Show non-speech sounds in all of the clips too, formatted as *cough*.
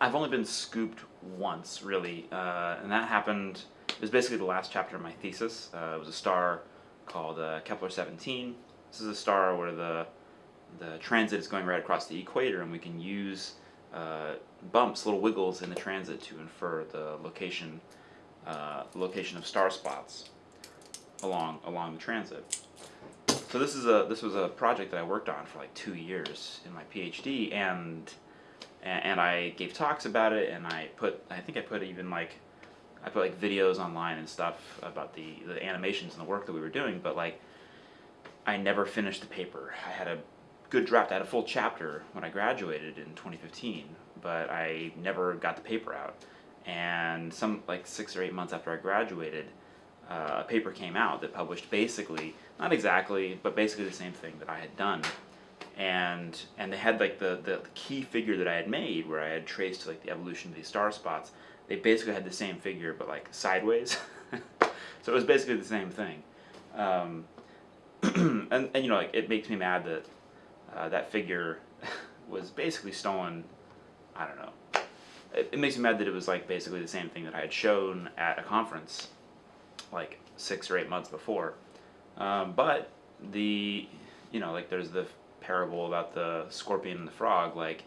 I've only been scooped once, really, uh, and that happened. It was basically the last chapter of my thesis. Uh, it was a star called uh, Kepler 17. This is a star where the the transit is going right across the equator, and we can use uh, bumps, little wiggles in the transit to infer the location uh, location of star spots along along the transit. So this is a this was a project that I worked on for like two years in my PhD, and and I gave talks about it, and I put I think I put even like I put like videos online and stuff about the the animations and the work that we were doing, but like I never finished the paper. I had a good draft. I had a full chapter when I graduated in 2015, but I never got the paper out. And some like six or eight months after I graduated, uh, a paper came out that published basically, not exactly, but basically the same thing that I had done. And and they had like the, the, the key figure that I had made where I had traced like the evolution of these star spots. They basically had the same figure but like sideways. *laughs* so it was basically the same thing. Um, *clears throat* and, and you know like it makes me mad that uh, that figure *laughs* was basically stolen. I don't know. It, it, makes me mad that it was like basically the same thing that I had shown at a conference like six or eight months before. Um, but the, you know, like there's the parable about the scorpion and the frog. Like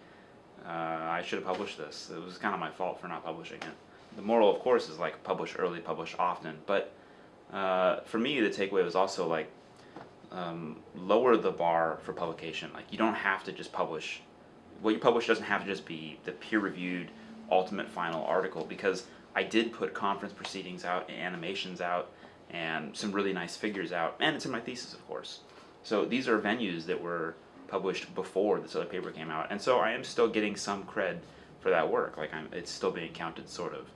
uh, I should have published this. It was kind of my fault for not publishing it. The moral, of course, is like publish early, publish often. But uh, for me, the takeaway was also like um, lower the bar for publication. Like you don't have to just publish. What you publish doesn't have to just be the peer-reviewed ultimate final article because I did put conference proceedings out, animations out, and some really nice figures out, and it's in my thesis, of course. So these are venues that were published before this other paper came out, and so I am still getting some cred for that work. Like I'm, it's still being counted, sort of.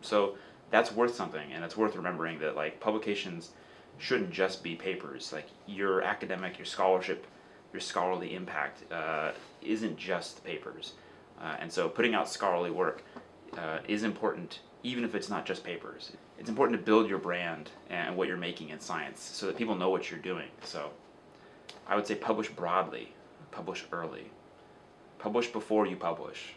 So that's worth something, and it's worth remembering that like publications shouldn't just be papers. Like your academic, your scholarship, your scholarly impact uh, isn't just papers. Uh, and so putting out scholarly work uh, is important even if it's not just papers. It's important to build your brand and what you're making in science so that people know what you're doing. So I would say publish broadly, publish early. Publish before you publish.